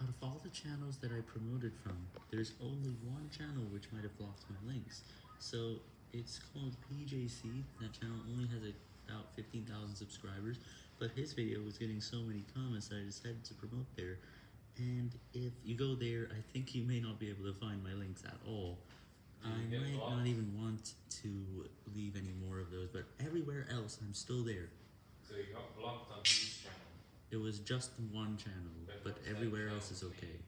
Out of all the channels that I promoted from, there's only one channel which might have blocked my links. So it's called PJC. That channel only has about 15,000 subscribers, but his video was getting so many comments that I decided to promote there. And if you go there, I think you may not be able to find my links at all. I might not even want to leave any more of those, but everywhere else I'm still there. So you got blocked on each channel. It was just one channel, But everywhere else is okay.